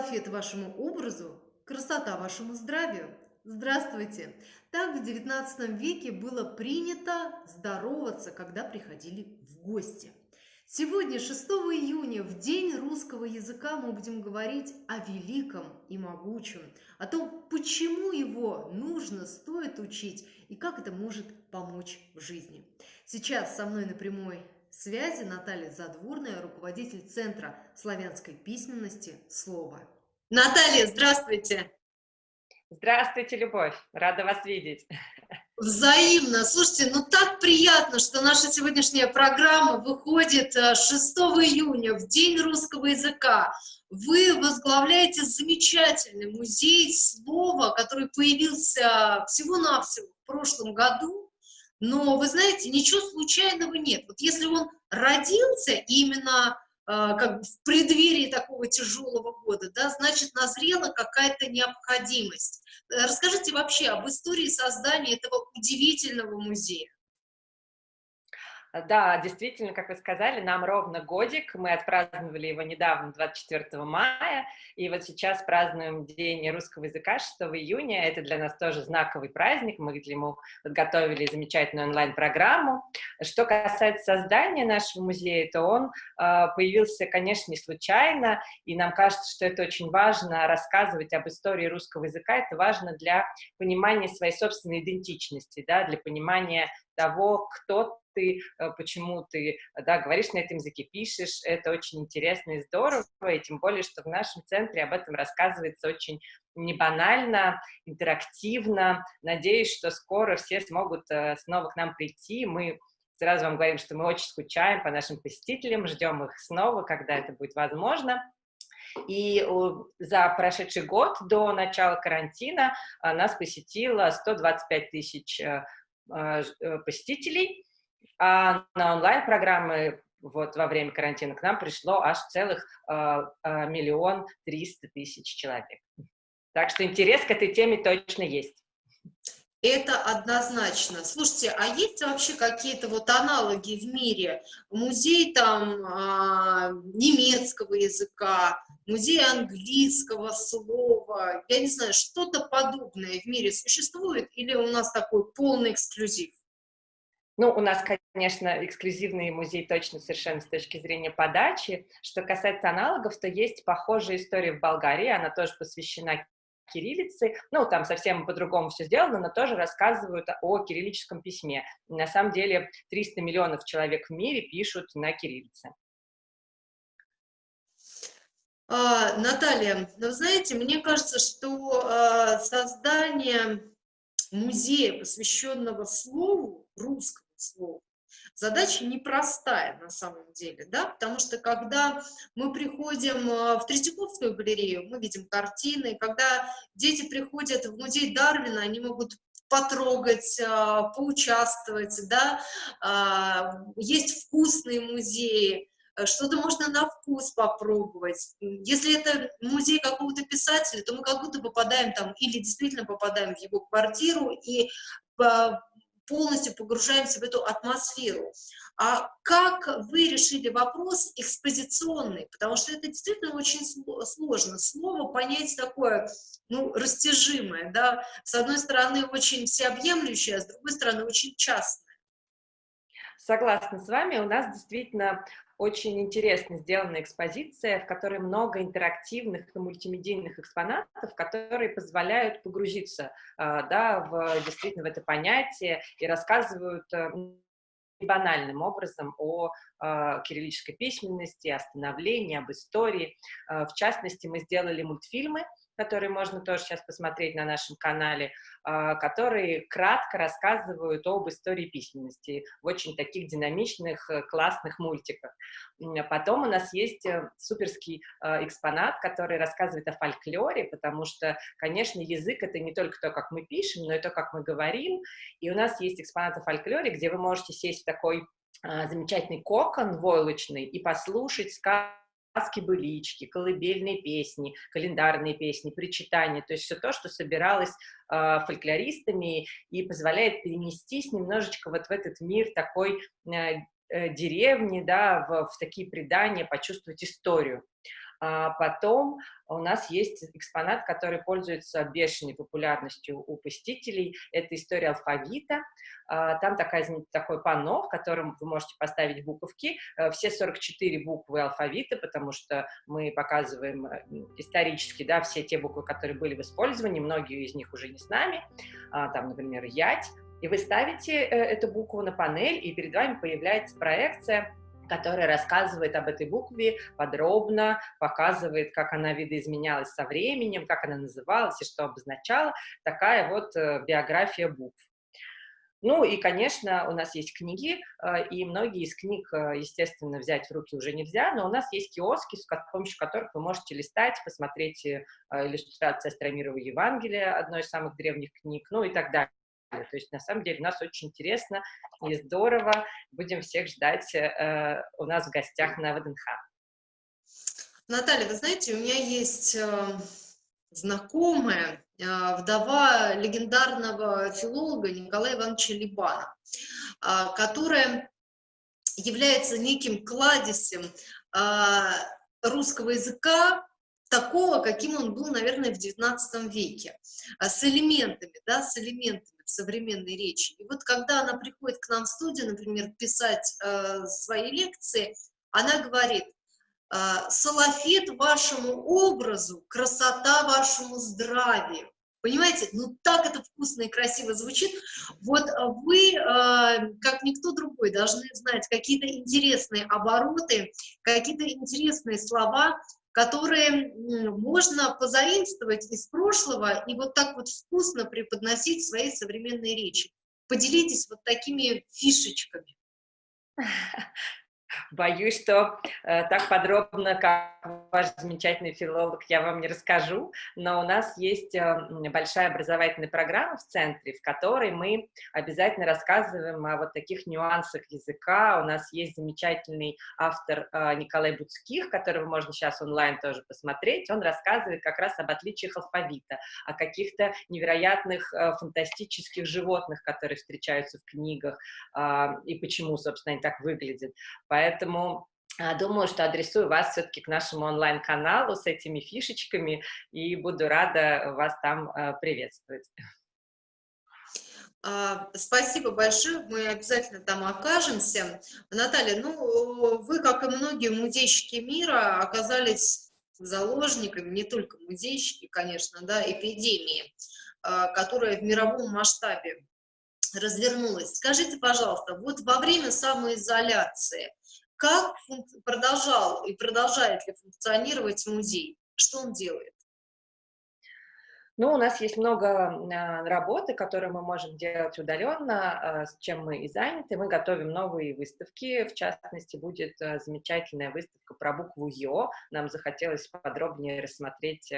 лафет вашему образу, красота вашему здравию. Здравствуйте! Так в XIX веке было принято здороваться, когда приходили в гости. Сегодня, 6 июня, в День русского языка, мы будем говорить о великом и могучем, о том, почему его нужно, стоит учить и как это может помочь в жизни. Сейчас со мной на прямой связи Наталья Задворная, руководитель Центра славянской письменности «Слово». Наталья, здравствуйте! Здравствуйте, Любовь! Рада вас видеть! Взаимно. Слушайте, ну так приятно, что наша сегодняшняя программа выходит 6 э, июня, в День русского языка. Вы возглавляете замечательный музей слова, который появился всего-навсего в прошлом году. Но, вы знаете, ничего случайного нет. Вот если он родился именно как бы в преддверии такого тяжелого года, да, значит, назрела какая-то необходимость. Расскажите вообще об истории создания этого удивительного музея. Да, действительно, как вы сказали, нам ровно годик, мы отпраздновали его недавно, 24 мая, и вот сейчас празднуем День русского языка 6 июня, это для нас тоже знаковый праздник, мы для ему подготовили замечательную онлайн-программу. Что касается создания нашего музея, то он э, появился, конечно, не случайно, и нам кажется, что это очень важно. Рассказывать об истории русского языка, это важно для понимания своей собственной идентичности, да, для понимания того, кто ты, э, почему ты да, говоришь на этом языке, пишешь, это очень интересно и здорово, и тем более, что в нашем центре об этом рассказывается очень не банально, интерактивно. Надеюсь, что скоро все смогут э, снова к нам прийти. Мы сразу вам говорим, что мы очень скучаем по нашим посетителям, ждем их снова, когда это будет возможно. И за прошедший год до начала карантина э, нас посетило 125 тысяч посетителей, а на онлайн-программы вот во время карантина к нам пришло аж целых э, миллион триста тысяч человек. Так что интерес к этой теме точно есть. Это однозначно. Слушайте, а есть вообще какие-то вот аналоги в мире? Музей там э, немецкого языка, музей английского слова, я не знаю, что-то подобное в мире существует или у нас такой полный эксклюзив? Ну, у нас, конечно, эксклюзивный музей точно совершенно с точки зрения подачи. Что касается аналогов, то есть похожая история в Болгарии, она тоже посвящена кириллице. Ну, там совсем по-другому все сделано, но тоже рассказывают о кириллическом письме. На самом деле 300 миллионов человек в мире пишут на кириллице. А, Наталья, ну, знаете, мне кажется, что а, создание музея, посвященного слову, русскому слову. Задача непростая на самом деле, да, потому что когда мы приходим э, в Третьяковскую галерею, мы видим картины, когда дети приходят в музей Дарвина, они могут потрогать, э, поучаствовать, да, а, есть вкусные музеи, э, что-то можно на вкус попробовать. Если это музей какого-то писателя, то мы как будто попадаем там, или действительно попадаем в его квартиру и полностью погружаемся в эту атмосферу. А как вы решили вопрос экспозиционный? Потому что это действительно очень сложно. Слово понять такое, ну, растяжимое, да, с одной стороны очень всеобъемлющее, а с другой стороны очень частное. Согласна с вами, у нас действительно очень интересно сделана экспозиция, в которой много интерактивных и мультимедийных экспонатов, которые позволяют погрузиться а, да, в, действительно в это понятие и рассказывают э, банальным образом о э, кириллической письменности, о становлении, об истории. Э, в частности, мы сделали мультфильмы, которые можно тоже сейчас посмотреть на нашем канале, а, которые кратко рассказывают об истории письменности в очень таких динамичных, э, классных мультиках. Потом у нас есть э, суперский э, экспонат, который рассказывает о фольклоре, потому что, конечно, язык — это не только то, как мы пишем, но и то, как мы говорим. И у нас есть экспонат о фольклоре, где вы можете сесть в такой а, замечательный кокон войлочный и послушать сказки сказки-былички, колыбельные песни, календарные песни, причитания, то есть все то, что собиралось э, фольклористами и позволяет перенестись немножечко вот в этот мир такой э, э, деревни, да, в, в такие предания, почувствовать историю. А потом у нас есть экспонат, который пользуется бешеной популярностью у посетителей. Это история алфавита. А, там такая, такое панно, в котором вы можете поставить буковки. Э, все 44 буквы алфавита, потому что мы показываем э, исторически да, все те буквы, которые были в использовании. Многие из них уже не с нами. А, там, например, «ять». И вы ставите э, эту букву на панель, и перед вами появляется проекция которая рассказывает об этой букве подробно, показывает, как она видоизменялась со временем, как она называлась и что обозначала. Такая вот э, биография букв. Ну и, конечно, у нас есть книги, э, и многие из книг, естественно, взять в руки уже нельзя, но у нас есть киоски, с помощью которых вы можете листать, посмотреть иллюстрации Астромирова Евангелия, одной из самых древних книг, ну и так далее. То есть, на самом деле, нас очень интересно и здорово. Будем всех ждать э, у нас в гостях на ВДНХ. Наталья, вы знаете, у меня есть э, знакомая, э, вдова легендарного филолога Николая Ивановича Либана, э, которая является неким кладезем э, русского языка, такого, каким он был, наверное, в XIX веке, э, с элементами, да, с элементами современной речи. И вот когда она приходит к нам в студию, например, писать э, свои лекции, она говорит, э, вашему образу, красота вашему здравию. Понимаете, ну так это вкусно и красиво звучит. Вот э, вы, э, как никто другой, должны знать какие-то интересные обороты, какие-то интересные слова, которые можно позаимствовать из прошлого и вот так вот вкусно преподносить в своей современной речи. Поделитесь вот такими фишечками. Боюсь, что э, так подробно, как ваш замечательный филолог, я вам не расскажу, но у нас есть э, большая образовательная программа в центре, в которой мы обязательно рассказываем о вот таких нюансах языка. У нас есть замечательный автор э, Николай Буцких, которого можно сейчас онлайн тоже посмотреть. Он рассказывает как раз об отличиях алфавита, о каких-то невероятных э, фантастических животных, которые встречаются в книгах, э, и почему, собственно, они так выглядят. А, Думаю, что адресую вас все-таки к нашему онлайн-каналу с этими фишечками и буду рада вас там а, приветствовать. А, спасибо большое, мы обязательно там окажемся. Наталья, ну, вы, как и многие музейщики мира, оказались заложниками, не только музейщики, конечно, да, эпидемии, которая в мировом масштабе развернулась. Скажите, пожалуйста, вот во время самоизоляции как продолжал и продолжает ли функционировать музей? Что он делает? Ну, у нас есть много а, работы, которые мы можем делать удаленно, а, с чем мы и заняты. Мы готовим новые выставки. В частности, будет а, замечательная выставка про букву Ё. Нам захотелось подробнее рассмотреть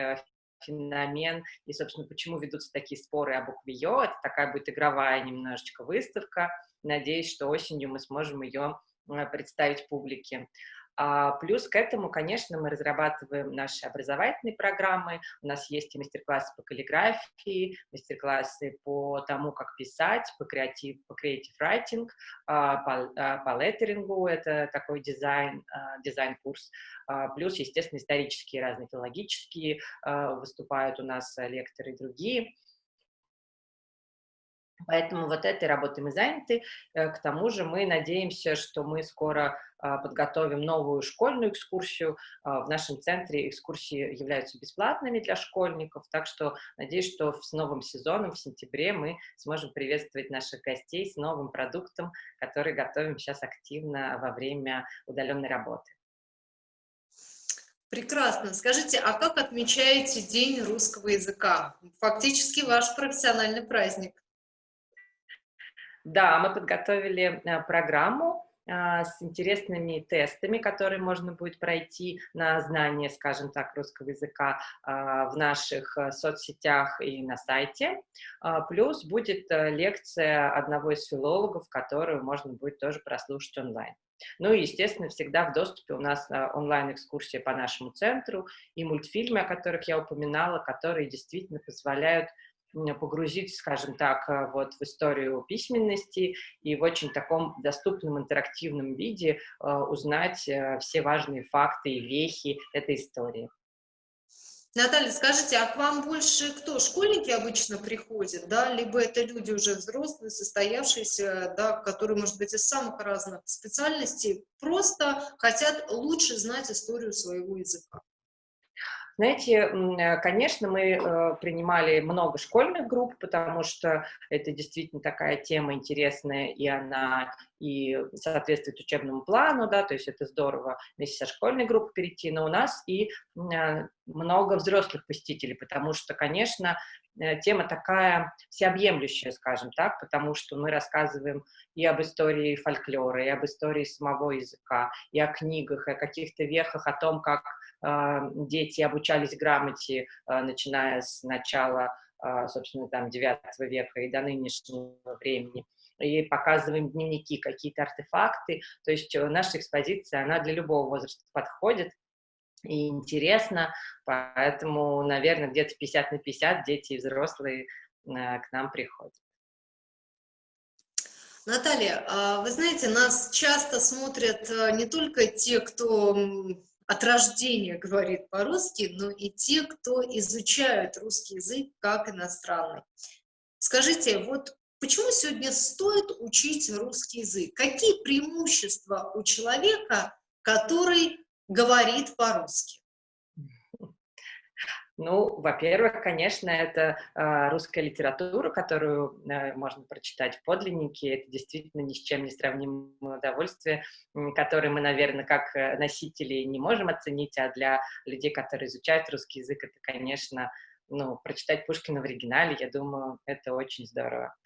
феномен и, собственно, почему ведутся такие споры о букве Ё. Это такая будет игровая немножечко выставка. Надеюсь, что осенью мы сможем ее Э, представить публике. А плюс к этому, конечно, мы разрабатываем наши образовательные программы. У нас есть и мастер-классы по каллиграфии, мастер-классы по тому, как писать, по креатив, по creative writing, а, по, а, по леттерингу, это такой дизайн, дизайн-курс. Плюс, естественно, исторические разные филологические выступают у нас лекторы и другие. Поэтому вот этой работой мы заняты. Э, к тому же мы надеемся, что мы скоро а, подготовим новую школьную экскурсию. А, в нашем центре экскурсии являются бесплатными для школьников, так что надеюсь, что с новым сезоном в сентябре мы сможем приветствовать наших гостей с новым продуктом, который готовим сейчас активно во время удаленной работы. Прекрасно. Скажите, а как отмечаете День русского языка? Фактически ваш профессиональный праздник. Да, мы подготовили э, программу а, с интересными тестами, которые можно будет пройти на знание, скажем так, русского языка а, в наших э, соцсетях и на сайте. А, плюс будет э, лекция одного из филологов, которую можно будет тоже прослушать онлайн. Ну и, естественно, всегда в доступе у нас онлайн-экскурсия по нашему центру и мультфильмы, о которых я упоминала, которые действительно позволяют погрузить, скажем так, э, вот в историю письменности и в очень таком доступном интерактивном виде э, узнать э, все важные факты и вехи этой истории. Наталья, скажите, а к вам больше кто? Школьники обычно приходят, да, либо это люди уже взрослые, состоявшиеся, да, которые, может быть, из самых разных специальностей, просто хотят лучше знать историю своего языка? Знаете, э, конечно, мы э, принимали много школьных групп, потому что это действительно такая тема интересная, и она и соответствует учебному плану, да, то есть это здорово вместе со школьной группой перейти, но у нас и э, много взрослых посетителей, потому что, конечно, тема такая всеобъемлющая, скажем так, потому что мы рассказываем и об истории фольклора, и об истории самого языка, и о книгах, и о каких-то вехах, о том, как дети обучались грамоте, а, начиная с начала, а, собственно, там, 9 века и до нынешнего времени и показываем дневники, какие-то артефакты. То есть э, наша экспозиция, она для любого возраста подходит и интересно, поэтому, наверное, где-то 50 на 50 дети и взрослые к нам приходят. Наталья, вы знаете, нас часто смотрят э, не только те, кто от рождения говорит по-русски, но и те, кто изучают русский язык как иностранный. Скажите, вот почему сегодня стоит учить русский язык? Какие преимущества у человека, который говорит по-русски? Ну, во-первых, конечно, это э, русская литература, которую э, можно прочитать в подлиннике. Это действительно ни с чем не сравнимое удовольствие, которое мы, наверное, как э, носители не можем оценить, а для людей, которые изучают русский язык, это, конечно, ну, прочитать Пушкина в оригинале, я думаю, это очень здорово.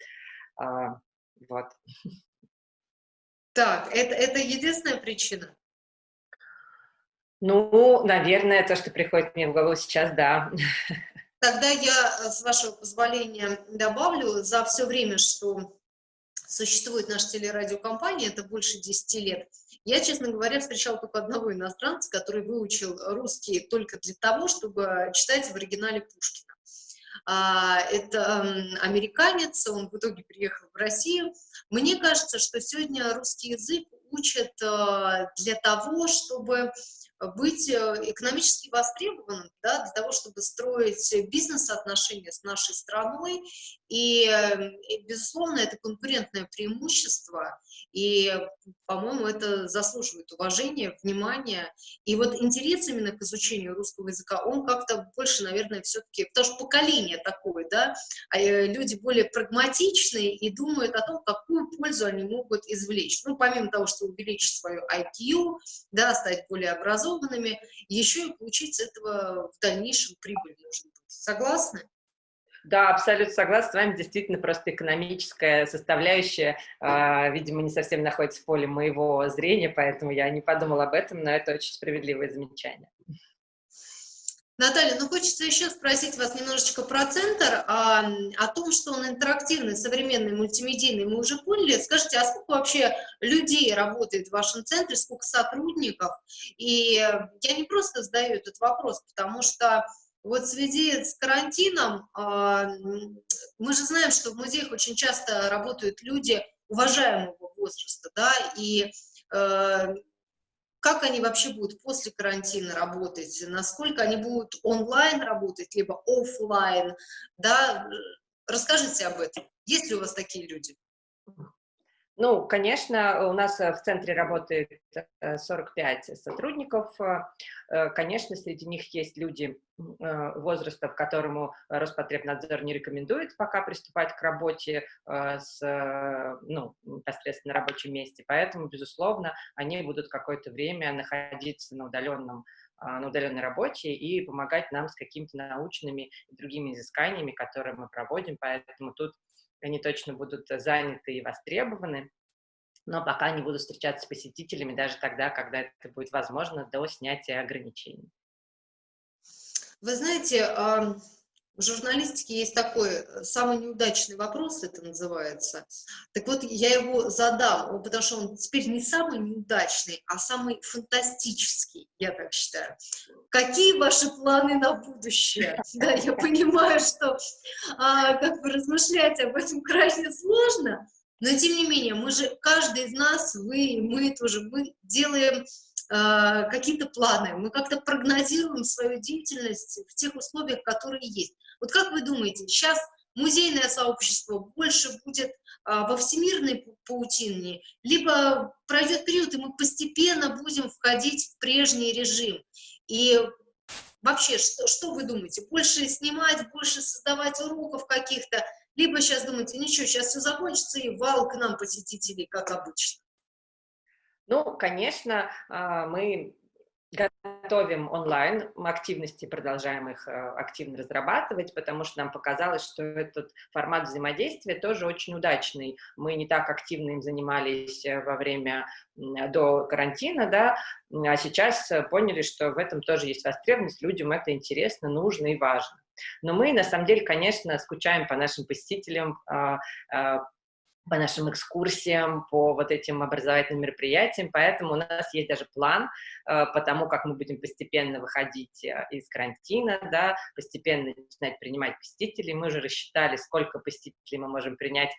А, вот. Так, это, это единственная причина? Ну, наверное, то, что приходит мне в голову сейчас, да. Тогда я, э, с вашего позволения, добавлю, за все время, что существует наша телерадиокомпания, это больше 10 лет, я, честно говоря, встречала только одного иностранца, который выучил русский только для того, чтобы читать в оригинале Пушкина. А, это американец, он в итоге приехал в Россию. Мне кажется, что сегодня русский язык учат э, для того, чтобы быть э, экономически востребованным, да, для того, чтобы строить бизнес-отношения с нашей страной. И, э, и, безусловно, это конкурентное преимущество, и, по-моему, это заслуживает уважения, внимания. И вот интерес именно к изучению русского языка, он как-то больше, наверное, все-таки, потому что поколение такое, да, а, э, люди более прагматичные и думают о том, какую пользу они могут извлечь. Ну, помимо того, что увеличить свою IQ, да, стать более образованным, образованными, еще и получить с этого в дальнейшем прибыль нужно быть. Согласны? Да, абсолютно согласна с вами. Действительно, просто экономическая составляющая, э, видимо, не совсем находится в поле моего зрения, поэтому я не подумала об этом, но это очень справедливое замечание. Наталья, ну хочется еще спросить вас немножечко про центр, а, о том, что он интерактивный, современный, мультимедийный, мы уже поняли. Скажите, а сколько вообще людей работает в вашем центре, сколько сотрудников? И я не просто задаю этот вопрос, потому что вот в связи с карантином, а, мы же знаем, что в музеях очень часто работают люди уважаемого возраста, да, и э, как они вообще будут после карантина работать, насколько они будут онлайн работать, либо офлайн, да, расскажите об этом. Есть ли у вас такие люди? Ну, конечно, у нас э, в центре работает 45 э, сотрудников. Э, конечно, среди них есть люди возраста, которому Роспотребнадзор не рекомендует пока приступать к работе с, ну, непосредственно на рабочем месте. Поэтому, безусловно, они будут какое-то время находиться на удаленном на удаленной работе и помогать нам с какими-то научными и другими изысканиями, которые мы проводим. Поэтому тут они точно будут заняты и востребованы, но пока не буду встречаться с посетителями даже тогда, когда это будет возможно, до снятия ограничений. Вы знаете, В журналистике есть такой э, самый неудачный вопрос, это называется. Так вот, я его задам, потому что он теперь не самый неудачный, а самый фантастический, я так считаю. Какие ваши планы на будущее? Да, я понимаю, что а, как бы размышлять об этом крайне сложно, но тем не менее, мы же, каждый из нас, вы, мы тоже, мы делаем э, какие-то планы, мы как-то прогнозируем свою деятельность в тех условиях, которые есть. Вот как вы думаете, сейчас музейное сообщество больше будет а, во всемирной паутине, либо пройдет период, и мы постепенно будем входить в прежний режим. И вообще, что, что вы думаете, больше снимать, больше создавать уроков каких-то, либо сейчас думаете, ничего, сейчас все закончится, и вал к нам посетителей, как обычно. Ну, конечно, а, мы готовим онлайн активности, продолжаем их э, активно разрабатывать, потому что нам показалось, что этот формат взаимодействия тоже очень удачный. Мы не так активно им занимались э, во время до карантина, да, а сейчас поняли, что в этом тоже есть востребованность, людям это интересно, нужно и важно. Но мы, на самом деле, конечно, скучаем по нашим посетителям, а, а, по нашим экскурсиям, по вот этим образовательным мероприятиям, поэтому у нас есть даже план э, по тому, как мы будем постепенно выходить э, из карантина, да, постепенно начинать принимать посетителей. Мы уже рассчитали, сколько посетителей мы можем принять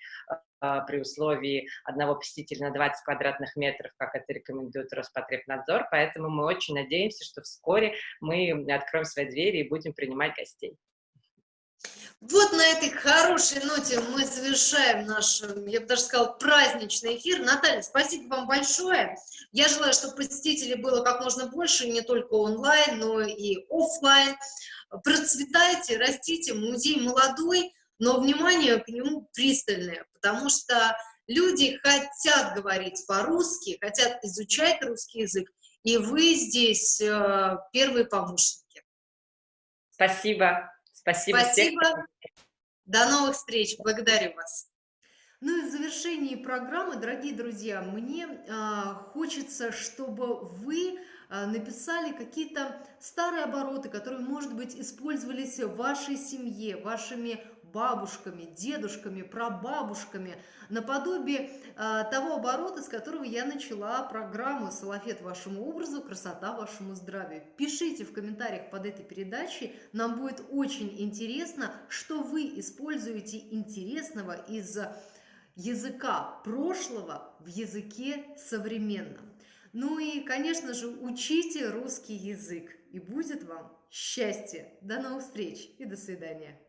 э, при условии одного посетителя на 20 квадратных метров, как это рекомендует Роспотребнадзор, поэтому мы очень надеемся, что вскоре мы откроем свои двери и будем принимать гостей. Вот на этой хорошей ноте мы завершаем наш, я бы даже сказала, праздничный эфир. Наталья, спасибо вам большое. Я желаю, чтобы посетителей было как можно больше, не только онлайн, но и офлайн. Процветайте, растите, музей молодой, но внимание к нему пристальное, потому что люди хотят говорить по-русски, хотят изучать русский язык, и вы здесь э, первые помощники. Спасибо. Спасибо. Спасибо. Всех. До новых встреч. Благодарю вас. Ну и в завершении программы, дорогие друзья, мне э, хочется, чтобы вы э, написали какие-то старые обороты, которые, может быть, использовались в вашей семье, вашими бабушками, дедушками, прабабушками, наподобие э, того оборота, с которого я начала программу «Салафет вашему образу, красота вашему здравию». Пишите в комментариях под этой передачей, нам будет очень интересно, что вы используете интересного из языка прошлого в языке современном. Ну и, конечно же, учите русский язык, и будет вам счастье. До новых встреч и до свидания.